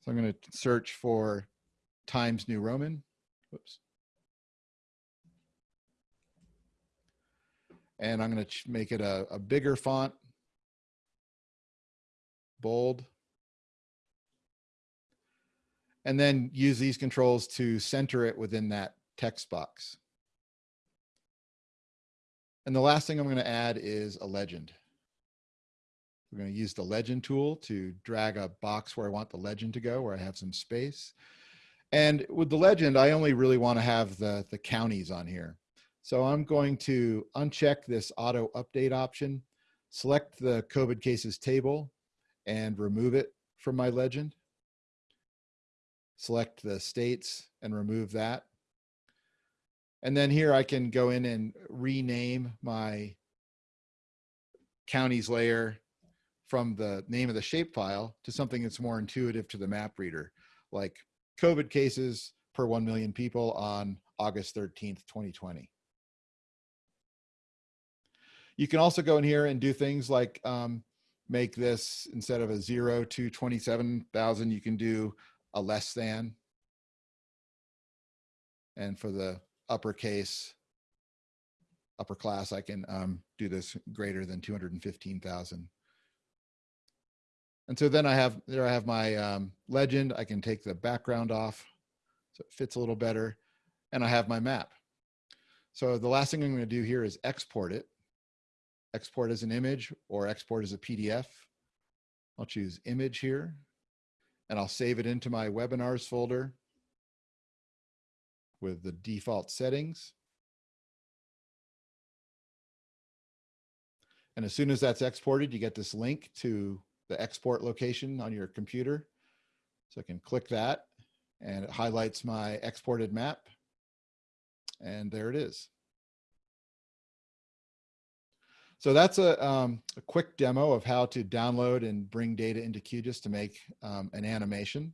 So I'm going to search for Times New Roman. Whoops. And I'm going to make it a, a bigger font, bold. And then use these controls to center it within that text box. And the last thing I'm going to add is a legend. We're going to use the legend tool to drag a box where I want the legend to go, where I have some space. And with the legend, I only really want to have the, the counties on here. So I'm going to uncheck this auto update option, select the COVID cases table and remove it from my legend. Select the states and remove that. And then here I can go in and rename my counties layer from the name of the shapefile to something that's more intuitive to the map reader, like COVID cases per 1 million people on August 13th, 2020. You can also go in here and do things like um, make this instead of a zero to 27,000, you can do a less than. And for the uppercase, upper class, I can um, do this greater than 215,000. And so then I have, there I have my um, legend. I can take the background off so it fits a little better. And I have my map. So the last thing I'm gonna do here is export it. Export as an image or export as a PDF. I'll choose image here and I'll save it into my webinars folder with the default settings. And as soon as that's exported, you get this link to the export location on your computer. So I can click that and it highlights my exported map. And there it is. So that's a, um, a quick demo of how to download and bring data into QGIS to make um, an animation.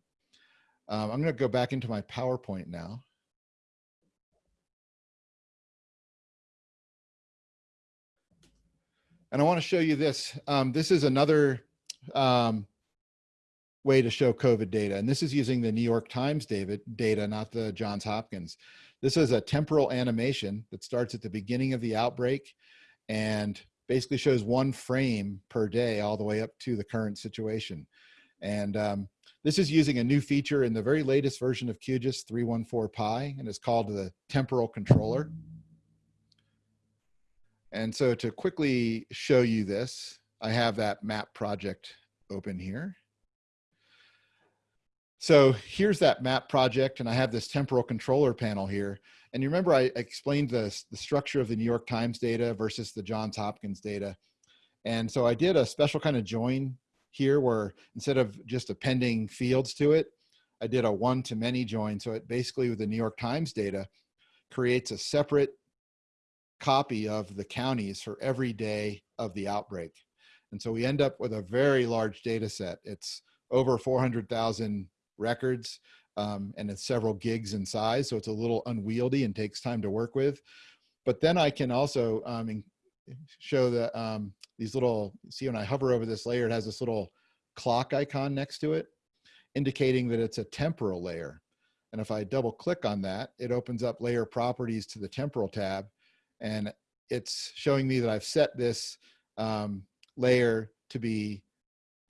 Um, I'm going to go back into my PowerPoint now. And I want to show you this. Um, this is another um, way to show COVID data. And this is using the New York Times David data, not the Johns Hopkins. This is a temporal animation that starts at the beginning of the outbreak and basically shows one frame per day all the way up to the current situation. And um, this is using a new feature in the very latest version of QGIS 314 Pi, and it's called the temporal controller. And so to quickly show you this, I have that map project open here. So here's that map project, and I have this temporal controller panel here. And you remember I explained the, the structure of the New York Times data versus the Johns Hopkins data. And so I did a special kind of join here where instead of just appending fields to it, I did a one-to-many join. So it basically with the New York Times data creates a separate copy of the counties for every day of the outbreak. And so we end up with a very large data set. It's over 400,000 records um, and it's several gigs in size. So it's a little unwieldy and takes time to work with. But then I can also um, show the, um, these little, see when I hover over this layer, it has this little clock icon next to it, indicating that it's a temporal layer. And if I double click on that, it opens up layer properties to the temporal tab. And it's showing me that I've set this um, layer to be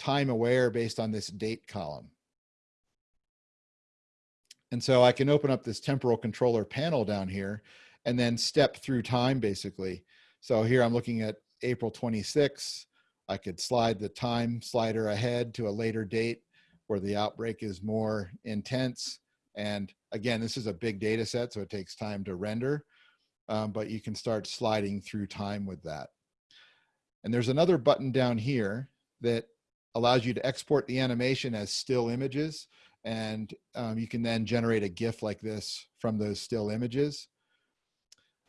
time aware based on this date column. And so I can open up this temporal controller panel down here and then step through time basically. So here I'm looking at April 26. I could slide the time slider ahead to a later date where the outbreak is more intense. And again, this is a big data set, so it takes time to render, um, but you can start sliding through time with that. And there's another button down here that allows you to export the animation as still images. And um, you can then generate a GIF like this from those still images.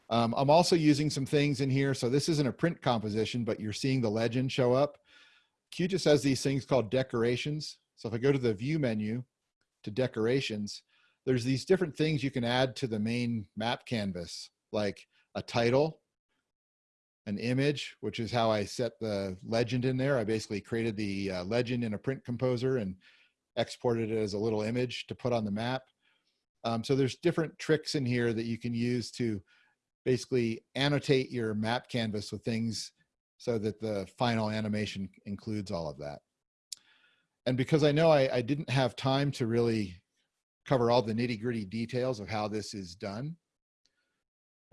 Um, I'm also using some things in here. So this isn't a print composition, but you're seeing the legend show up. QGIS has these things called decorations. So if I go to the view menu to decorations, there's these different things you can add to the main map canvas, like a title, an image, which is how I set the legend in there. I basically created the uh, legend in a print composer and exported it as a little image to put on the map. Um, so there's different tricks in here that you can use to basically annotate your map canvas with things so that the final animation includes all of that. And because I know I, I didn't have time to really cover all the nitty gritty details of how this is done,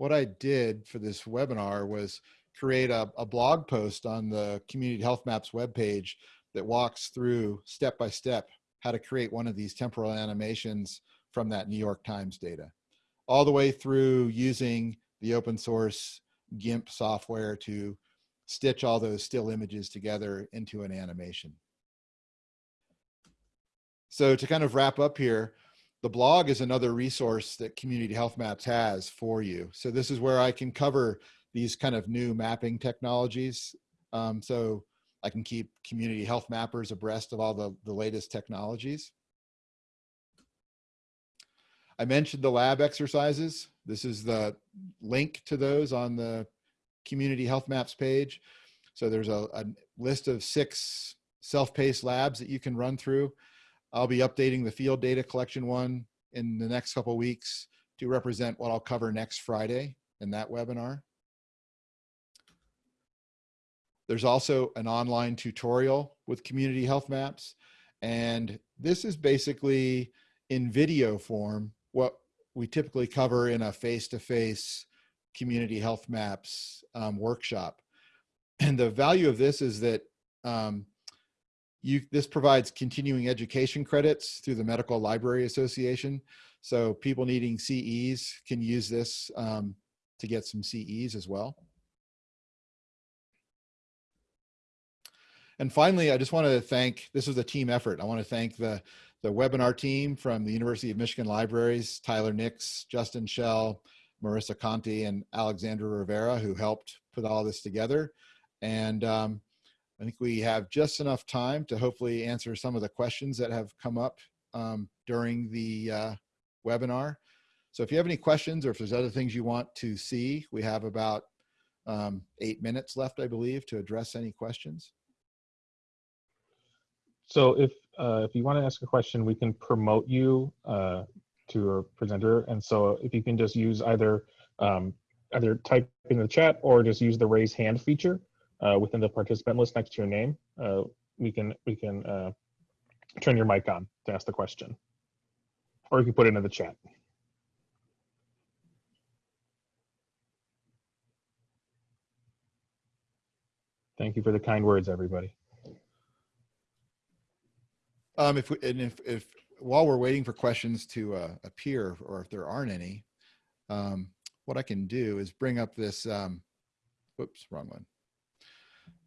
what I did for this webinar was create a, a blog post on the Community Health Maps webpage that walks through step by step how to create one of these temporal animations from that New York Times data, all the way through using the open source GIMP software to stitch all those still images together into an animation. So to kind of wrap up here, the blog is another resource that Community Health Maps has for you. So this is where I can cover these kind of new mapping technologies. Um, so I can keep community health mappers abreast of all the, the latest technologies. I mentioned the lab exercises. This is the link to those on the community health maps page. So there's a, a list of six self-paced labs that you can run through. I'll be updating the field data collection one in the next couple weeks to represent what I'll cover next Friday in that webinar. There's also an online tutorial with community health maps. And this is basically in video form, what we typically cover in a face-to-face community health maps um, workshop. And the value of this is that um, you, this provides continuing education credits through the Medical Library Association. So people needing CEs can use this um, to get some CEs as well. And finally, I just want to thank, this was a team effort. I want to thank the, the webinar team from the University of Michigan Libraries, Tyler Nix, Justin Schell, Marissa Conti, and Alexandra Rivera, who helped put all this together. And um, I think we have just enough time to hopefully answer some of the questions that have come up um, during the uh, webinar. So if you have any questions or if there's other things you want to see, we have about um, eight minutes left, I believe, to address any questions. So if uh, if you want to ask a question, we can promote you uh, to a presenter. And so if you can just use either um, either type in the chat or just use the raise hand feature uh, within the participant list next to your name, uh, we can we can uh, turn your mic on to ask the question, or you can put it in the chat. Thank you for the kind words, everybody. Um, if we, and if, if while we're waiting for questions to uh, appear, or if there aren't any, um, what I can do is bring up this, um, whoops, wrong one.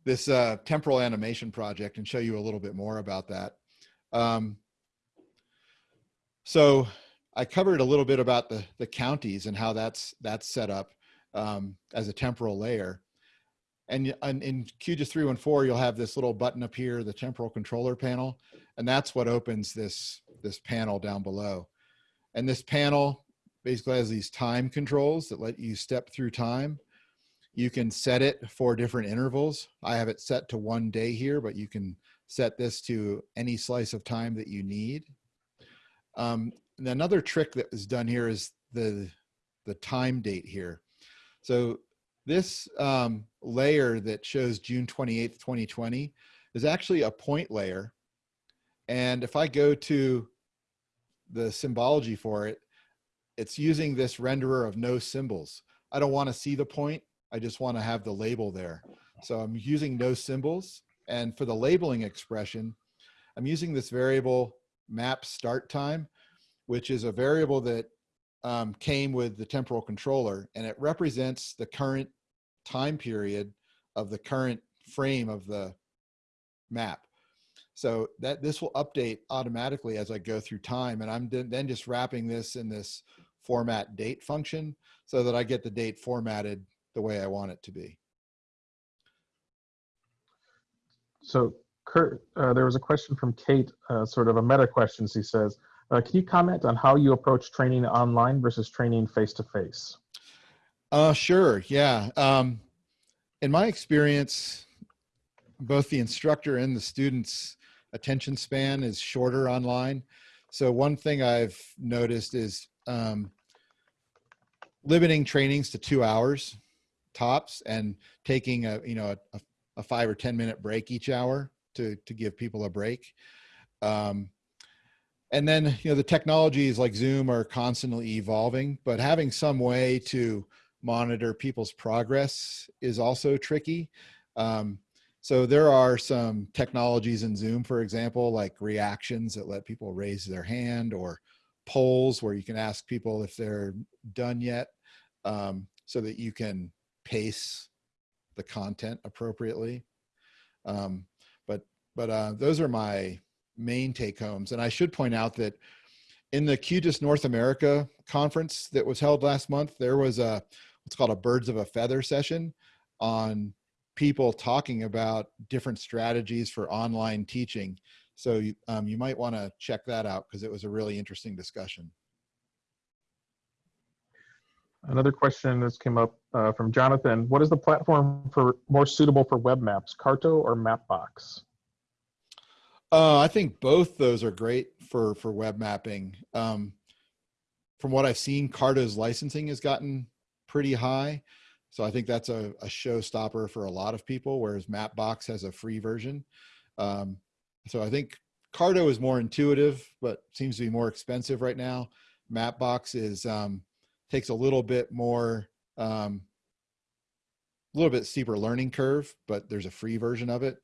This uh, temporal animation project and show you a little bit more about that. Um, so I covered a little bit about the, the counties and how that's, that's set up um, as a temporal layer. And, and in QGIS 314, you'll have this little button up here, the temporal controller panel, and that's what opens this, this panel down below. And this panel basically has these time controls that let you step through time. You can set it for different intervals. I have it set to one day here, but you can set this to any slice of time that you need. Um, and another trick that is done here is the, the time date here. So this um, layer that shows June 28th, 2020 is actually a point layer. And if I go to the symbology for it, it's using this renderer of no symbols. I don't want to see the point. I just want to have the label there. So I'm using no symbols. And for the labeling expression, I'm using this variable map start time, which is a variable that um, came with the temporal controller and it represents the current time period of the current frame of the map. So that this will update automatically as I go through time. And I'm then just wrapping this in this format date function so that I get the date formatted the way I want it to be. So Kurt, uh, there was a question from Kate, uh, sort of a meta question. She says, uh, can you comment on how you approach training online versus training face-to-face? Uh, sure, yeah. Um, in my experience, both the instructor and the student's attention span is shorter online. So one thing I've noticed is um, limiting trainings to two hours tops and taking a, you know, a, a five or 10 minute break each hour to, to give people a break. Um, and then, you know, the technologies like Zoom are constantly evolving, but having some way to monitor people's progress is also tricky. Um, so there are some technologies in Zoom, for example, like reactions that let people raise their hand or polls where you can ask people if they're done yet um, so that you can pace the content appropriately. Um, but but uh, those are my main take homes. And I should point out that in the QGIS North America conference that was held last month, there was a what's called a birds of a feather session on people talking about different strategies for online teaching. So um, you might want to check that out because it was a really interesting discussion. Another question that's came up uh, from Jonathan. What is the platform for more suitable for web maps, Carto or Mapbox? Uh, I think both those are great for for web mapping. Um, from what I've seen, Carto's licensing has gotten pretty high, so I think that's a, a showstopper for a lot of people. Whereas Mapbox has a free version, um, so I think Carto is more intuitive, but seems to be more expensive right now. Mapbox is um, takes a little bit more, um, a little bit steeper learning curve, but there's a free version of it.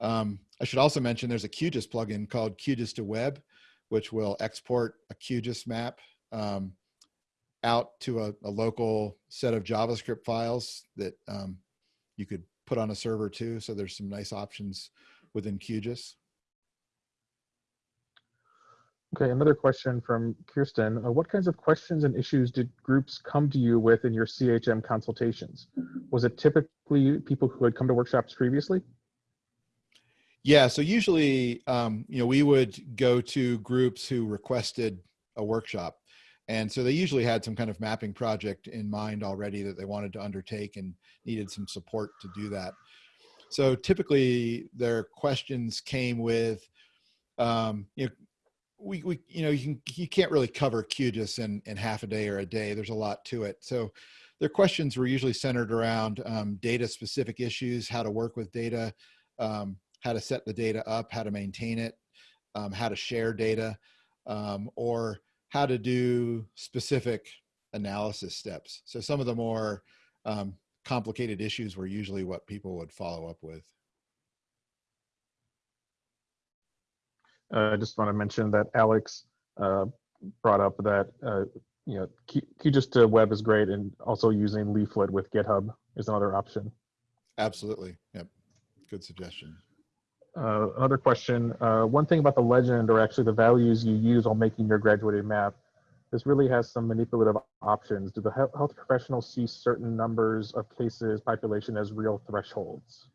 Um, I should also mention there's a QGIS plugin called QGIS to Web, which will export a QGIS map um, out to a, a, local set of JavaScript files that um, you could put on a server too. So there's some nice options within QGIS. Okay, another question from Kirsten. Uh, what kinds of questions and issues did groups come to you with in your CHM consultations? Was it typically people who had come to workshops previously? Yeah, so usually, um, you know, we would go to groups who requested a workshop. And so they usually had some kind of mapping project in mind already that they wanted to undertake and needed some support to do that. So typically their questions came with, um, you know, we, we you know you can you can't really cover QGIS in in half a day or a day. There's a lot to it. So their questions were usually centered around um, data specific issues, how to work with data, um, how to set the data up, how to maintain it, um, how to share data, um, or how to do specific analysis steps. So some of the more um, complicated issues were usually what people would follow up with. I just want to mention that Alex uh, brought up that uh, you know QGIS to web is great, and also using Leaflet with GitHub is another option. Absolutely. Yep. Good suggestion. Uh, another question. Uh, one thing about the legend, or actually the values you use while making your graduated map, this really has some manipulative options. Do the health professionals see certain numbers of cases, population as real thresholds?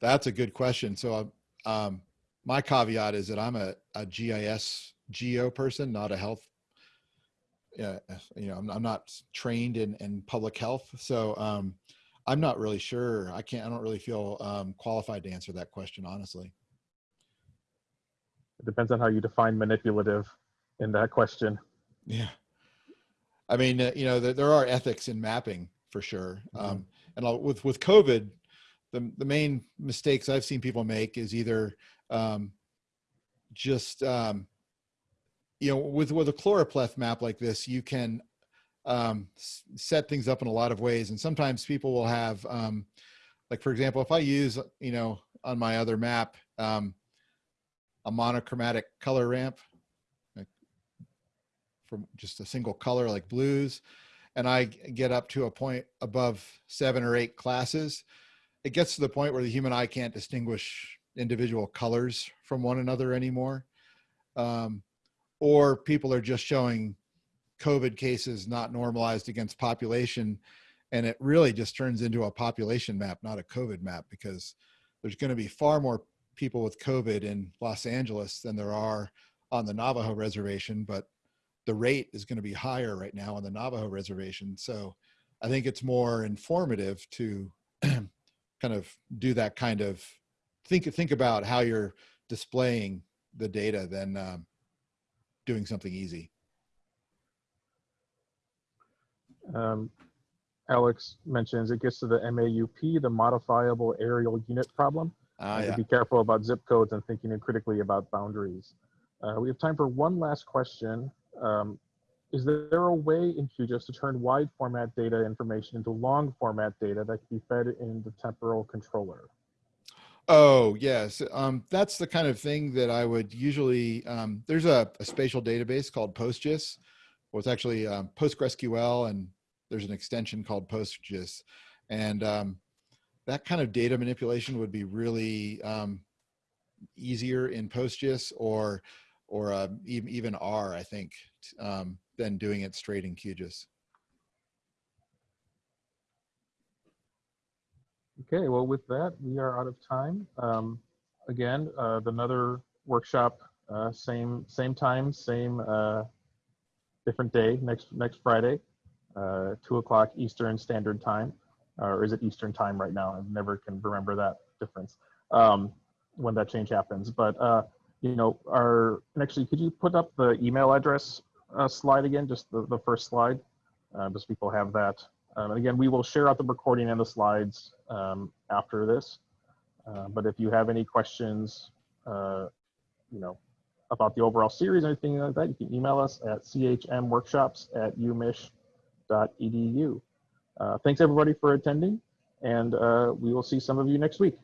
That's a good question. So um, my caveat is that I'm a, a GIS geo person, not a health. Yeah, you know, I'm, I'm not trained in, in public health, so um, I'm not really sure. I can't. I don't really feel um, qualified to answer that question, honestly. It depends on how you define manipulative in that question. Yeah, I mean, uh, you know, there, there, are ethics in mapping for sure. Mm -hmm. um, and I'll, with with COVID, the the main mistakes I've seen people make is either um, just um, you know with with a choropleth map like this you can um, set things up in a lot of ways. And sometimes people will have um, like for example if i use you know on my other map um, a monochromatic color ramp like from just a single color like blues and i get up to a point above seven or eight classes it gets to the point where the human eye can't distinguish individual colors from one another anymore. Um, or people are just showing COVID cases not normalized against population. And it really just turns into a population map, not a COVID map, because there's going to be far more people with COVID in Los Angeles than there are on the Navajo reservation, but the rate is going to be higher right now on the Navajo reservation. So I think it's more informative to kind of do that kind of think think about how you're displaying the data than um, doing something easy. Um, Alex mentions it gets to the MAUP, the modifiable areal unit problem. Uh, yeah. Be careful about zip codes and thinking critically about boundaries. Uh, we have time for one last question. Um, is there a way in QGIS to turn wide format data information into long format data that can be fed in the temporal controller? Oh yes, um, that's the kind of thing that I would usually. Um, there's a, a, spatial database called PostGIS. Well, it's actually um, PostgreSQL, and there's an extension called PostGIS, and um, that kind of data manipulation would be really um, easier in PostGIS or or uh, even even R, I think, um, than doing it straight in QGIS. Okay, well, with that, we are out of time. Um, again, uh, another workshop, uh, same same time, same uh, different day next next Friday. uh, 2 o'clock Eastern Standard Time. Or is it Eastern Time right now? I never can remember that difference um, when that change happens. But, uh, you know, our, and actually, could you put up the email address uh, slide again, just the, the first slide? Just people have that. Um, and again, we will share out the recording and the slides um, after this. Uh, but if you have any questions, uh, you know, about the overall series or anything like that, you can email us at chmworkshops at umich.edu. Uh, thanks everybody for attending, and uh, we will see some of you next week.